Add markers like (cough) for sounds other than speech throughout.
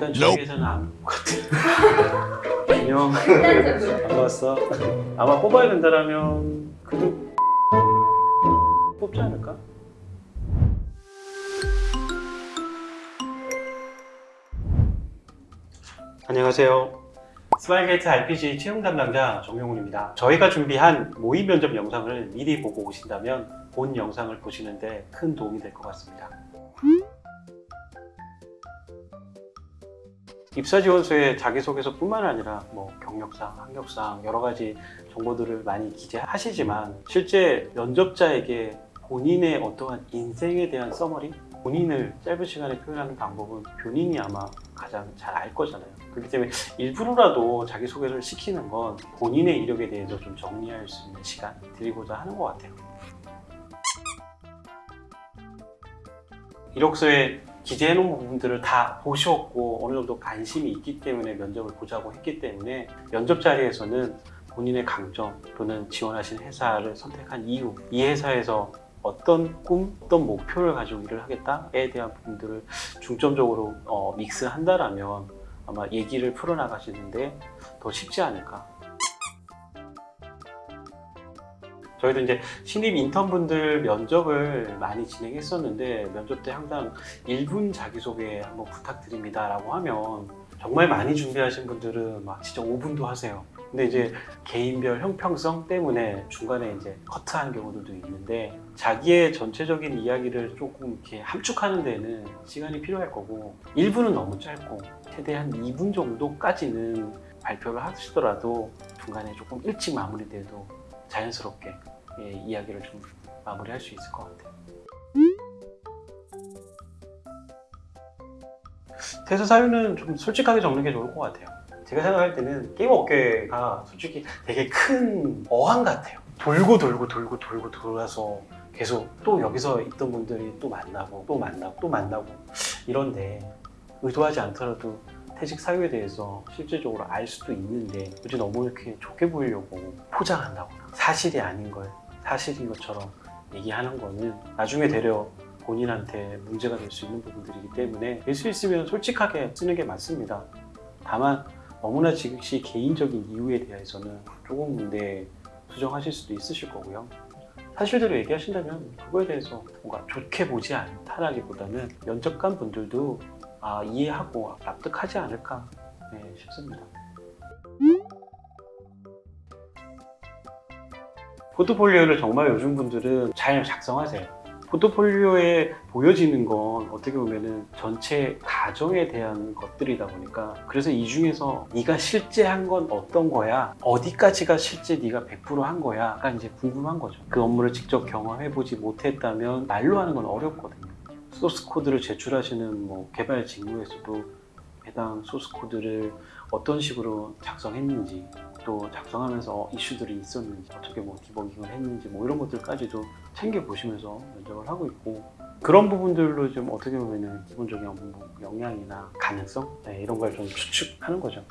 보니까 저에게서는 안것 같아요. 안녕. 극단적으로. 반가웠어. 아마 뽑아야 된다라면 그래도 뽑지 않을까? 안녕하세요. 스마일게이트 RPG 채용 담당자 정용훈입니다. 저희가 준비한 모의 면접 영상을 미리 보고 오신다면 본 영상을 보시는데 큰 도움이 될 것 같습니다. 입사 지원서에 자기소개서뿐만 아니라 뭐 경력상, 학력상 여러 가지 정보들을 많이 기재하시지만 실제 면접자에게 본인의 어떠한 인생에 대한 써머리, 본인을 짧은 시간에 표현하는 방법은 본인이 아마 가장 잘 알 거잖아요. 그렇기 때문에 일부러라도 자기소개를 시키는 건 본인의 이력에 대해서 좀 정리할 수 있는 시간 드리고자 하는 것 같아요. 이력서에 기재해 놓은 부분들을 다 보셨고 어느 정도 관심이 있기 때문에 면접을 보자고 했기 때문에 면접 자리에서는 본인의 강점 또는 지원하신 회사를 선택한 이유 이 회사에서 어떤 꿈, 어떤 목표를 가지고 일을 하겠다에 대한 부분들을 중점적으로 어, 믹스한다라면 아마 얘기를 풀어나가시는데 더 쉽지 않을까 저희도 이제 신입 인턴분들 면접을 많이 진행했었는데 면접 때 항상 1분 자기소개 한번 부탁드립니다 라고 하면 정말 많이 준비하신 분들은 막 진짜 5분도 하세요. 근데 이제 개인별 형평성 때문에 중간에 이제 커트하는 경우들도 있는데 자기의 전체적인 이야기를 조금 이렇게 함축하는 데는 시간이 필요할 거고 1분은 너무 짧고 최대한 2분 정도까지는 발표를 하시더라도 중간에 조금 일찍 마무리돼도 자연스럽게 예, 이야기를 좀 마무리할 수 있을 것 같아요. 퇴사 사유는 좀 솔직하게 적는 게 좋을 것 같아요. 제가 생각할 때는 게임 업계가 솔직히 되게 큰 어항 같아요. 돌고 돌고 돌고 돌고 돌아서 계속 또 여기서 있던 분들이 또 만나고 또 만나고 또 만나고 이런데 의도하지 않더라도 퇴직 사유에 대해서 실질적으로 알 수도 있는데 굳이 너무 이렇게 좋게 보이려고 포장한다거나 사실이 아닌 걸 사실인 것처럼 얘기하는 거는 나중에 되려 본인한테 문제가 될 수 있는 부분들이기 때문에 될 수 있으면 솔직하게 쓰는 게 맞습니다. 다만 너무나 즉시 개인적인 이유에 대해서는 조금 네, 수정하실 수도 있으실 거고요. 사실대로 얘기하신다면 그거에 대해서 뭔가 좋게 보지 않다라기보다는 면접관 분들도 아, 이해하고 납득하지 않을까 네, 싶습니다. 포트폴리오를 정말 요즘 분들은 잘 작성하세요. 포트폴리오에 보여지는 건 어떻게 보면은 전체 가정에 대한 것들이다 보니까 그래서 이 중에서 네가 실제 한 건 어떤 거야 어디까지가 실제 네가 100%한 거야가 이제 궁금한 거죠 그 업무를 직접 경험해 보지 못했다면 말로 하는 건 어렵거든요 소스 코드를 제출하시는 뭐 개발 직무에서도 해당 소스 코드를 어떤 식으로 작성했는지 또 작성하면서 이슈들이 있었는지 어떻게 뭐 디버깅을 했는지 뭐 이런 것들까지도 챙겨 보시면서 면접을 하고 있고 그런 부분들로 좀 어떻게 보면은 기본적인 업무 역량이나 가능성 네, 이런 걸 좀 추측하는 거죠.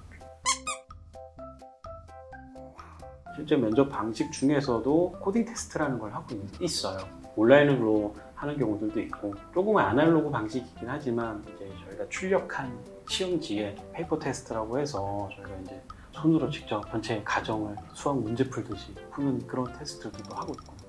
실제 면접 방식 중에서도 코딩 테스트라는 걸 하고 있- 있어요. 온라인으로 하는 경우들도 있고 조금 아날로그 방식이긴 하지만 이제 저희가 출력한 시험지에 paper test라고 해서 저희가 이제 손으로 직접 전체 과정을 수학 문제 풀듯이 푸는 그런 테스트들도 하고 있고.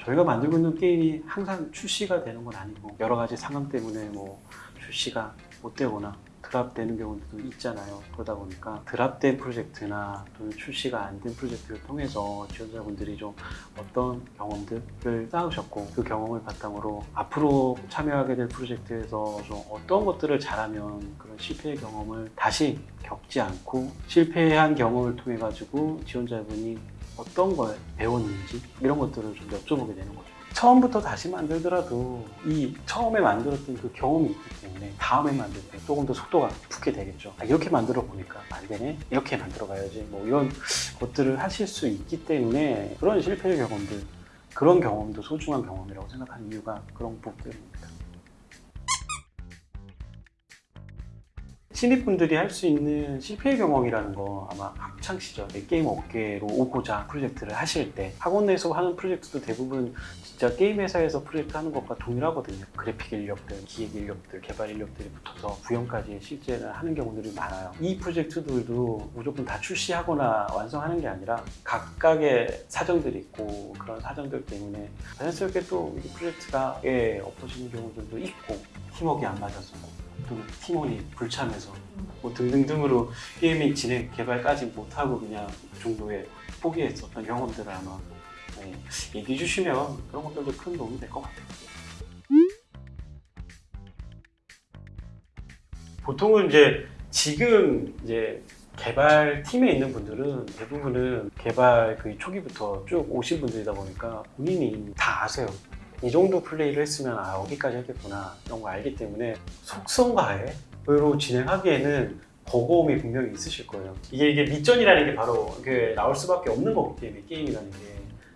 저희가 만들고 있는 게임이 항상 출시가 되는 건 아니고 여러 가지 상황 때문에 뭐 출시가 못 되거나 drop되는 경우도 있잖아요. 그러다 보니까 drop된 프로젝트나 또는 출시가 안 된 프로젝트를 통해서 지원자분들이 좀 어떤 경험들을 쌓으셨고 그 경험을 바탕으로 앞으로 참여하게 될 프로젝트에서 좀 어떤 것들을 잘하면 그런 실패의 경험을 다시 겪지 않고 실패한 경험을 통해 가지고 지원자분이 어떤 걸 배웠는지 이런 것들을 좀 여쭤보게 되는 거죠. 처음부터 다시 만들더라도 이 처음에 만들었던 그 경험이 있기 때문에 다음에 만들 때 조금 더 속도가 붙게 되겠죠. 아, 이렇게 만들어 보니까 안 되네. 이렇게 만들어 가야지. 뭐 이런 것들을 하실 수 있기 때문에 그런 실패의 경험들, 그런 경험도 소중한 경험이라고 생각하는 이유가 그런 부분들입니다. 신입분들이 할 수 있는 실패 경험이라는 거 아마 학창 시절에 게임 업계로 오고자 프로젝트를 하실 때 학원 내에서 하는 프로젝트도 대부분 진짜 게임 회사에서 프로젝트 하는 것과 동일하거든요. 그래픽 인력들, 기획 인력들, 개발 인력들이 붙어서 구현까지 실제는 하는 경우들이 많아요. 이 프로젝트들도 무조건 다 출시하거나 완성하는 게 아니라 각각의 사정들이 있고 그런 사정들 때문에 자연스럽게 또 이 프로젝트가 예, 엎어지는 경우들도 있고 팀워크가 안 맞아서 또 팀원이 불참해서 뭐 등등등으로 게임이 진행 개발까지 못하고 그냥 그 정도에 포기했었던 경험들을 아마 네, 얘기해 주시면 그런 것들도 큰 도움이 될 것 같아요. 보통은 이제 지금 이제 개발 팀에 있는 분들은 대부분은 개발 그 초기부터 쭉 오신 분들이다 보니까 본인이 다 아세요. 이 정도 플레이를 했으면 아 여기까지 하겠구나 이런 거 알기 때문에 속성가에로 진행하기에는 버거움이 분명히 있으실 거예요. 이게 이게 밑전이라는 게 바로 그 나올 수밖에 없는 거기 때문에 게임이라는 게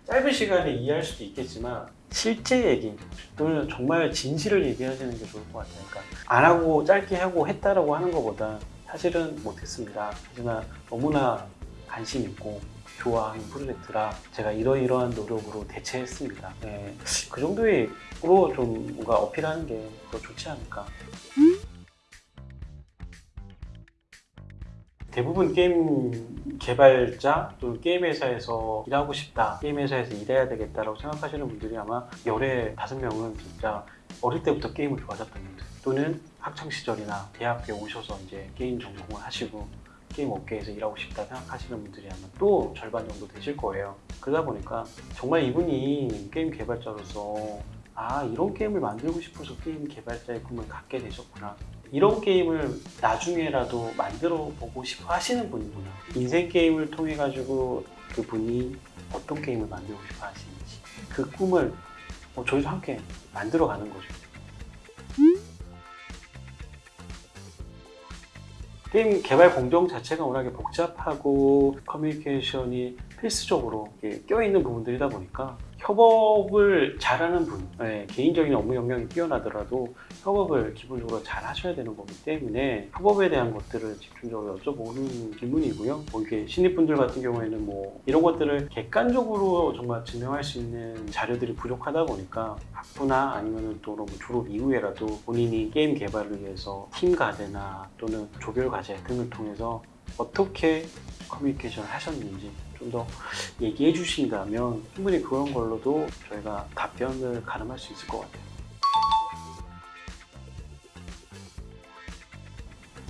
짧은 시간에 이해할 수도 있겠지만 실제 얘기 또는 정말 진실을 얘기하시는 게 좋을 것 같아요. 그러니까 안 하고 짧게 하고 했다라고 하는 것보다 사실은 못했습니다. 하지만 너무나 관심 있고 좋아하는 프로젝트라 제가 이러이러한 노력으로 대체했습니다. 네, 그 정도의 으로 좀 뭔가 어필하는 게 더 좋지 않을까. 대부분 게임 개발자 또 게임 회사에서 일하고 싶다, 게임 회사에서 일해야 되겠다라고 생각하시는 분들이 아마 열에 다섯 명은 진짜 어릴 때부터 게임을 좋아하셨던 분들 또는 학창 시절이나 대학교에 오셔서 이제 게임 전공을 하시고 게임 업계에서 일하고 싶다 생각하시는 분들이 아마 또 절반 정도 되실 거예요. 그러다 보니까 정말 이분이 게임 개발자로서 아 이런 게임을 만들고 싶어서 게임 개발자의 꿈을 갖게 되셨구나. 이런 게임을 나중에라도 만들어 보고 싶어 하시는 분이구나. 인생 게임을 통해 가지고 그분이 어떤 게임을 만들고 싶어 하시는지 그 꿈을 뭐 저희도 함께 만들어 가는 거죠. 게임 개발 공정 자체가 워낙에 복잡하고 커뮤니케이션이 필수적으로 껴있는 부분들이다 보니까 협업을 잘하는 분, 네, 개인적인 업무 역량이 뛰어나더라도 협업을 기본적으로 잘 하셔야 되는 거기 때문에 협업에 대한 것들을 집중적으로 여쭤보는 질문이고요. 뭐 이게 신입분들 같은 경우에는 뭐 이런 것들을 객관적으로 정말 증명할 수 있는 자료들이 부족하다 보니까 학부나 아니면 또 너무 졸업 이후에라도 본인이 게임 개발을 위해서 팀 과제나 또는 조별 과제 등을 통해서 어떻게 커뮤니케이션을 하셨는지 좀 더 얘기해 주신다면 충분히 그런 걸로도 저희가 답변을 가름할 수 있을 것 같아요.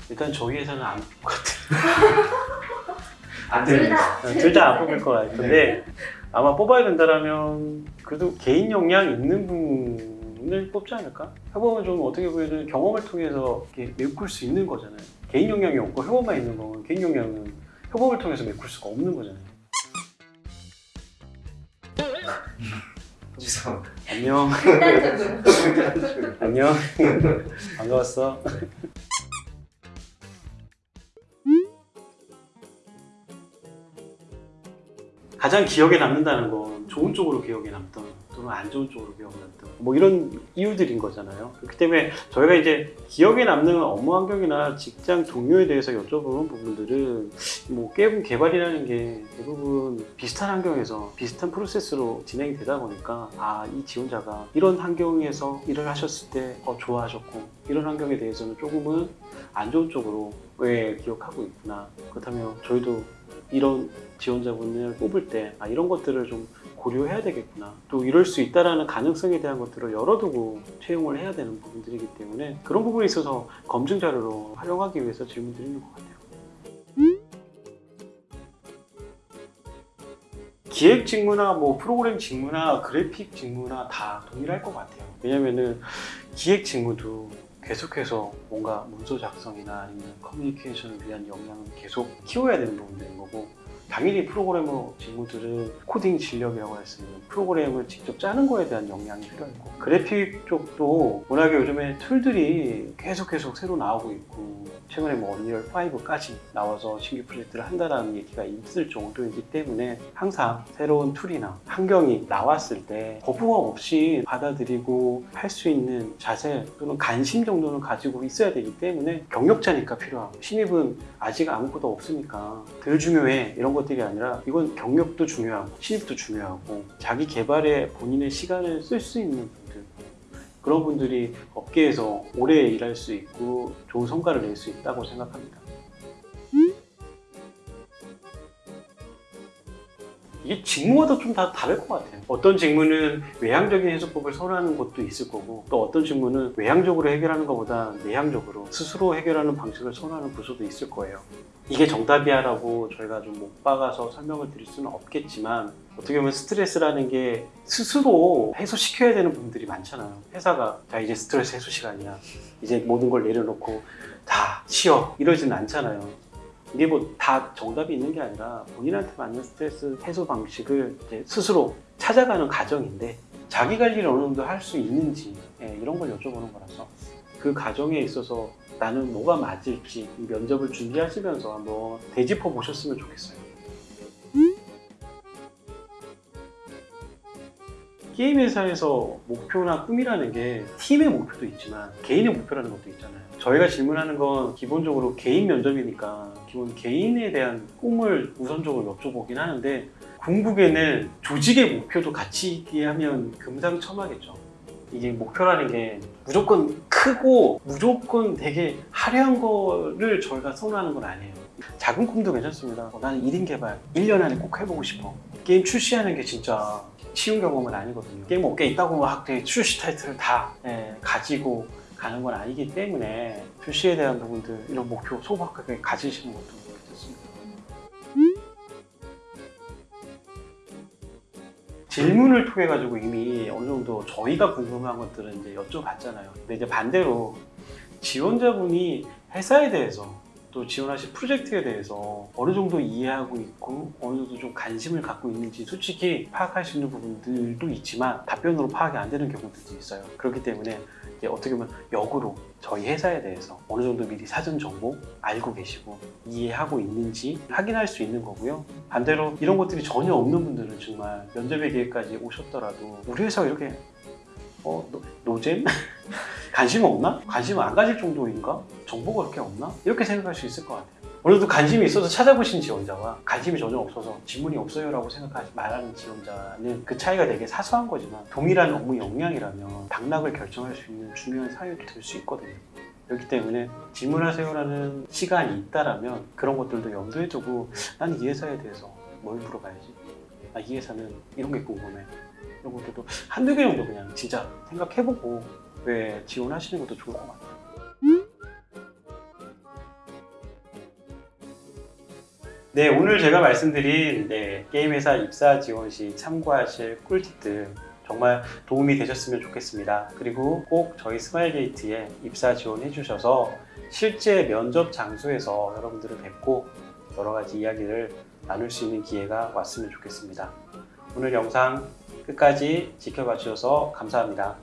일단 저희 회사는 안 뽑을 것 같아요. (laughs) 안둘 됩니다. 다. 둘다 안 뽑을 것 같은데 아마 뽑아야 된다라면 그래도 개인 역량 있는 분을 뽑지 않을까? 협업은 좀 어떻게 보면 경험을 통해서 이렇게 메꿀 수 있는 거잖아요. 개인 역량이 없고 협업만 있는 거면 개인 역량은 협업을 통해서 메꿀 수가 없는 거잖아요. 죄송합니다. 안녕. 안녕. 반가웠어. 가장 기억에 남는다는 건 좋은 쪽으로 기억에 남던 또는 안 좋은 쪽으로 기억에 남던 뭐 이런 이유들인 거잖아요. 그렇기 때문에 저희가 이제 기억에 남는 업무 환경이나 직장 동료에 대해서 여쭤보는 부분들은 뭐 게임 개발이라는 게 대부분 비슷한 환경에서 비슷한 프로세스로 진행이 되다 보니까 아 이 지원자가 이런 환경에서 일을 하셨을 때 어, 좋아하셨고 이런 환경에 대해서는 조금은 안 좋은 쪽으로 왜 기억하고 있구나 그렇다면 저희도 이런 지원자분을 뽑을 때 아, 이런 것들을 좀 고려해야 되겠구나 또 이럴 수 있다라는 가능성에 대한 것들을 열어두고 채용을 해야 되는 부분들이기 때문에 그런 부분에 있어서 검증 자료로 활용하기 위해서 질문 드리는 것 같아요. 기획 직무나 뭐 프로그램 직무나 그래픽 직무나 다 동일할 것 같아요. 왜냐면은 기획 직무도 계속해서 뭔가 문서 작성이나 아니면 커뮤니케이션을 위한 역량을 계속 키워야 되는 부분인 거고 당연히 프로그래머 직무들은 코딩 인력이라고 했으면 프로그램을 직접 짜는 거에 대한 역량이 필요했고 그래픽 쪽도 워낙에 요즘에 툴들이 계속 계속 새로 나오고 있고 최근에 뭐 언리얼 5까지 나와서 신규 프로젝트를 한다라는 얘기가 있을 정도이기 때문에 항상 새로운 툴이나 환경이 나왔을 때 거부감 없이 받아들이고 할 수 있는 자세 또는 관심 정도는 가지고 있어야 되기 때문에 경력자니까 필요하고 신입은 아직 아무것도 없으니까 덜 중요해 이런 것들이 아니라 이건 경력도 중요하고 신입도 중요하고 자기 개발에 본인의 시간을 쓸 수 있는 그런 분들이 업계에서 오래 일할 수 있고 좋은 성과를 낼 수 있다고 생각합니다. 이게 직무마다 좀 다 다를 것 같아요. 어떤 직무는 외향적인 해소법을 선호하는 곳도 있을 거고 또 어떤 직무는 외향적으로 해결하는 것보다 내향적으로 스스로 해결하는 방식을 선호하는 부서도 있을 거예요. 이게 정답이야 라고 저희가 좀 못 박아서 설명을 드릴 수는 없겠지만 어떻게 보면 스트레스라는 게 스스로 해소시켜야 되는 부분들이 많잖아요. 회사가 자 이제 스트레스 해소 시간이야. 이제 모든 걸 내려놓고 다 쉬어 이러지는 않잖아요. 이게 뭐 다 정답이 있는 게 아니라 본인한테 맞는 스트레스 해소 방식을 스스로 찾아가는 과정인데 자기 관리를 어느 정도 할 수 있는지 예, 이런 걸 여쭤보는 거라서 그 과정에 있어서 나는 뭐가 맞을지 이 면접을 준비하시면서 한번 되짚어 보셨으면 좋겠어요. 게임 회사에서 목표나 꿈이라는 게 팀의 목표도 있지만 개인의 목표라는 것도 있잖아요. 저희가 질문하는 건 기본적으로 개인 면접이니까 기본 개인에 대한 꿈을 우선적으로 여쭤보긴 하는데 궁극에는 조직의 목표도 같이 있게 하면 금상첨화겠죠. 이게 목표라는 게 무조건 크고 무조건 되게 화려한 거를 저희가 선호하는 건 아니에요. 작은 꿈도 괜찮습니다. 어, 나는 1인 개발 1년 안에 꼭 해보고 싶어. 게임 출시하는 게 진짜 쉬운 경험은 아니거든요. 게임 업계에 있다고 막 되게 출시 타이틀을 다 예, 가지고 가는 건 아니기 때문에 출시에 대한 부분들 이런 목표 소박하게 가지시는 것도 괜찮습니다. 질문을 통해 가지고 이미 어느 정도 저희가 궁금한 것들은 이제 여쭤봤잖아요. 근데 이제 반대로 지원자분이 회사에 대해서 또 지원하실 프로젝트에 대해서 어느 정도 이해하고 있고 어느 정도 좀 관심을 갖고 있는지 솔직히 파악할 수 있는 부분들도 있지만 답변으로 파악이 안 되는 경우들도 있어요. 그렇기 때문에 어떻게 보면 역으로 저희 회사에 대해서 어느 정도 미리 사전 정보 알고 계시고 이해하고 있는지 확인할 수 있는 거고요. 반대로 이런 것들이 전혀 없는 분들은 정말 면접의 기회까지 오셨더라도 우리 회사가 이렇게 어 노, 노잼? (laughs) 관심 없나? 관심 안 가질 정도인가? 정보가 그렇게 없나? 이렇게 생각할 수 있을 것 같아요. 정도 관심이 있어서 찾아보신 지원자와 관심이 전혀 없어서 질문이 없어요 라고 생각하지 말하는 지원자는 그 차이가 되게 사소한 거지만 동일한 업무 역량이라면 당락을 결정할 수 있는 중요한 사유도 될 수 있거든요. 그렇기 때문에 질문하세요라는 시간이 있다라면 그런 것들도 염두에 두고 나는 이 회사에 대해서 뭘 물어봐야지? 아, 이 회사는 이런 게 궁금해. 이런 것들도 한두 개 정도 그냥 진짜 생각해보고 왜 지원하시는 것도 좋을 것 같아요. 네, 오늘 제가 말씀드린 네, 게임 회사 입사 지원 시 참고하실 꿀팁들 정말 도움이 되셨으면 좋겠습니다. 그리고 꼭 저희 스마일게이트에 입사 지원해 주셔서 실제 면접 장소에서 여러분들을 뵙고 여러 가지 이야기를 나눌 수 있는 기회가 왔으면 좋겠습니다. 오늘 영상 끝까지 지켜봐 주셔서 감사합니다.